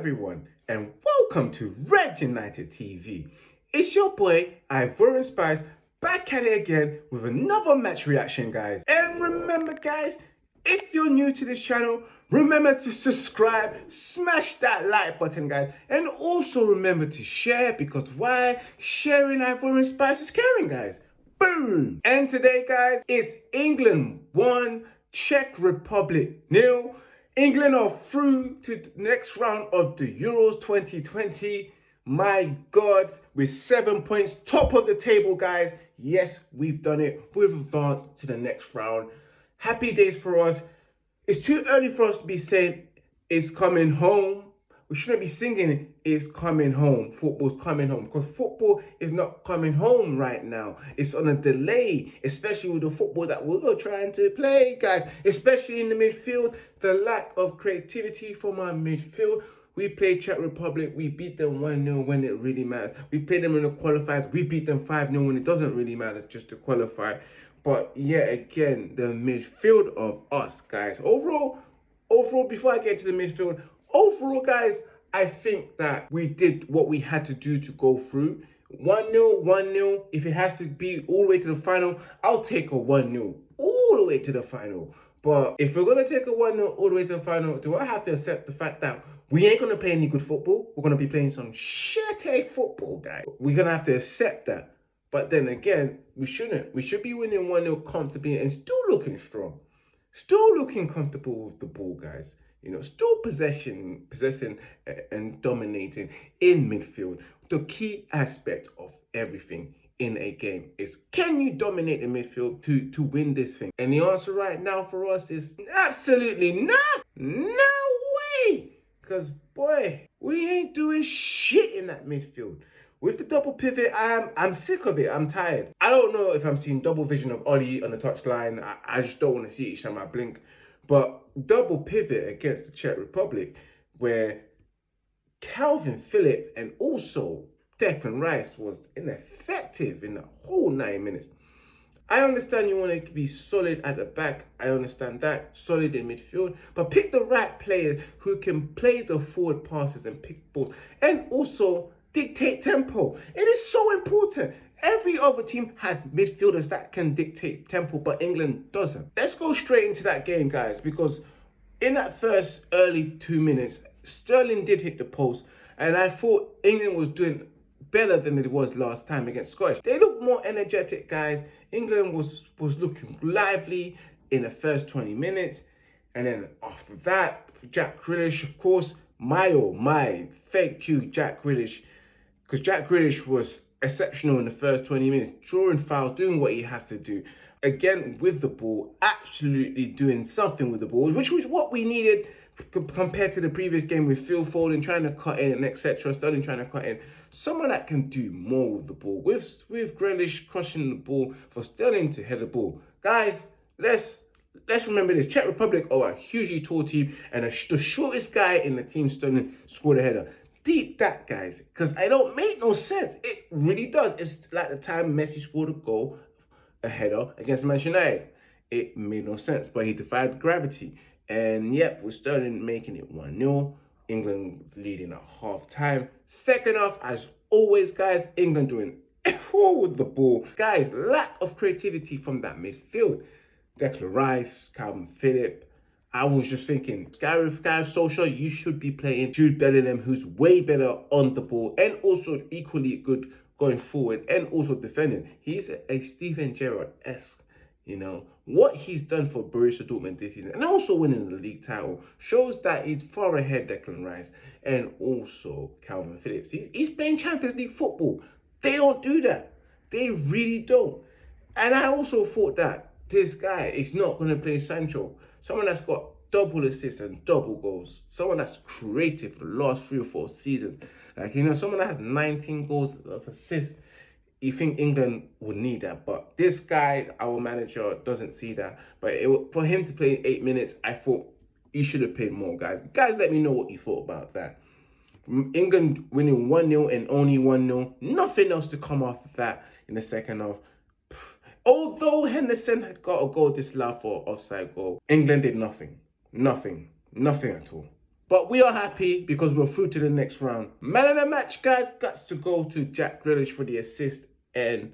everyone, and welcome to Red United TV. It's your boy, Ivorian Spice, back at it again with another match reaction, guys. And remember, guys, if you're new to this channel, remember to subscribe, smash that like button, guys. And also remember to share, because why? Sharing Ivorian Spice is caring, guys. Boom! And today, guys, it's England 1, Czech Republic nil. England are through to the next round of the Euros 2020. My God, with seven points, top of the table, guys. Yes, we've done it. We've advanced to the next round. Happy days for us. It's too early for us to be saying it's coming home we shouldn't be singing it's coming home football's coming home because football is not coming home right now it's on a delay especially with the football that we're trying to play guys especially in the midfield the lack of creativity from our midfield we played Czech Republic, we beat them 1-0 when it really matters. We played them in the qualifiers, we beat them 5-0 when it doesn't really matter just to qualify. But yet again, the midfield of us, guys. Overall, overall, before I get to the midfield, Overall, guys, I think that we did what we had to do to go through. 1-0, 1-0. If it has to be all the way to the final, I'll take a 1-0 all the way to the final. But if we're going to take a 1-0 all the way to the final, do I have to accept the fact that we ain't going to play any good football? We're going to be playing some shitty football, guys. We're going to have to accept that. But then again, we shouldn't. We should be winning 1-0 comfortably and still looking strong. Still looking comfortable with the ball, guys you know, still possession, possessing and dominating in midfield. The key aspect of everything in a game is can you dominate the midfield to, to win this thing? And the answer right now for us is absolutely not. No way. Because, boy, we ain't doing shit in that midfield. With the double pivot, I'm I'm sick of it. I'm tired. I don't know if I'm seeing double vision of Ollie on the touchline. I, I just don't want to see each time I blink. But double pivot against the Czech Republic, where Kalvin Phillips and also Declan Rice was ineffective in the whole 90 minutes. I understand you want to be solid at the back. I understand that. Solid in midfield. But pick the right players who can play the forward passes and pick balls. And also dictate tempo. It is so important. Every other team has midfielders that can dictate tempo, but England doesn't. Let's go straight into that game, guys, because in that first early two minutes, Sterling did hit the post, and I thought England was doing better than it was last time against Scottish. They looked more energetic, guys. England was, was looking lively in the first 20 minutes. And then after that, Jack Grealish, of course, my oh my, thank you, Jack Grealish. Because Jack Grealish was exceptional in the first 20 minutes, drawing fouls, doing what he has to do. Again, with the ball, absolutely doing something with the ball, which was what we needed compared to the previous game with Phil Foden trying to cut in and etc. Sterling trying to cut in. Someone that can do more with the ball. With with Grealish crushing the ball for Sterling to head the ball. Guys, let's let's remember this. Czech Republic are a hugely tall team and a, the shortest guy in the team, Sterling, scored a header deep that, guys, because I don't make no sense. It really does. It's like the time Messi scored a goal, a header against Manchester United. It made no sense, but he defied gravity. And yep, we're starting making it 1-0. England leading at half time. Second half, as always, guys, England doing F4 with the ball. Guys, lack of creativity from that midfield. Declan Rice, Kalvin Phillips, I was just thinking, Gareth, Gareth Solskjaer, you should be playing Jude Bellingham, who's way better on the ball and also equally good going forward and also defending. He's a Steven Gerrard-esque, you know. What he's done for Borussia Dortmund this season and also winning the league title shows that he's far ahead Declan Rice and also Kalvin Phillips. He's, he's playing Champions League football. They don't do that. They really don't. And I also thought that this guy is not going to play Sancho. Someone that's got double assists and double goals. Someone that's creative for the last three or four seasons. Like, you know, someone that has 19 goals of assists. You think England would need that. But this guy, our manager, doesn't see that. But it, for him to play eight minutes, I thought he should have played more, guys. Guys, let me know what you thought about that. England winning 1-0 and only 1-0. Nothing else to come off of that in the second half. Although Henderson had got a goal disallowed for offside goal, England did nothing. Nothing. Nothing at all. But we are happy because we're through to the next round. Man of the match, guys, got to go to Jack Grealish for the assist and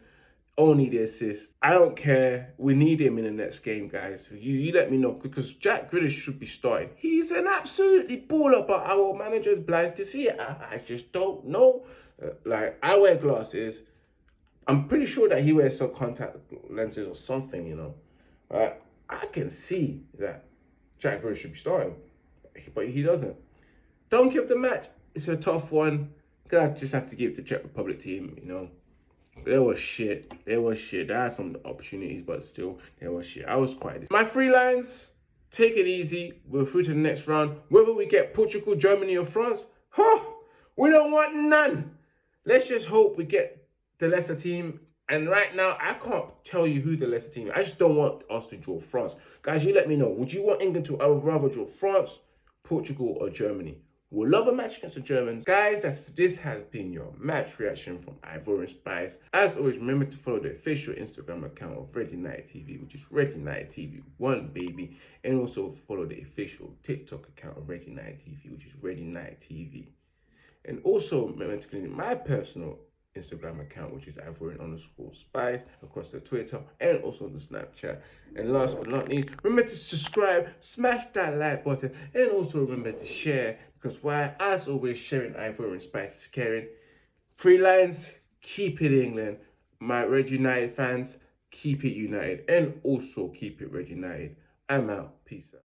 only the assist. I don't care. We need him in the next game, guys. You you let me know because Jack Grealish should be starting. He's an absolutely baller, but our manager is blind to see it. I, I just don't know. Uh, like I wear glasses. I'm pretty sure that he wears some contact lenses or something, you know. Right? I can see that Jack Grealish should be starting, but he doesn't. Don't give the match. It's a tough one. Gonna just have to give the Czech Republic team, you know. They was shit. They was shit. They had some opportunities, but still, they was shit. I was quite. My Three Lions, take it easy. We're through to the next round. Whether we get Portugal, Germany, or France, huh? We don't want none. Let's just hope we get the lesser team. And right now, I can't tell you who the lesser team is. I just don't want us to draw France. Guys, you let me know. Would you want England to rather draw France, Portugal, or Germany? We'll love a match against the Germans. Guys, that's, this has been your match reaction from Ivorian Spice. As always, remember to follow the official Instagram account of Red United TV, which is Red United TV 1, baby. And also follow the official TikTok account of Red United TV, which is Red United TV. And also remember to follow my personal Instagram account, which is Ivorian underscore spice, across the Twitter and also the Snapchat. And last but not least, remember to subscribe, smash that like button, and also remember to share because why, as always, sharing Ivorian spice is caring. Three Lions, keep it England. My Red United fans, keep it united, and also keep it Red United. I'm out. Peace out.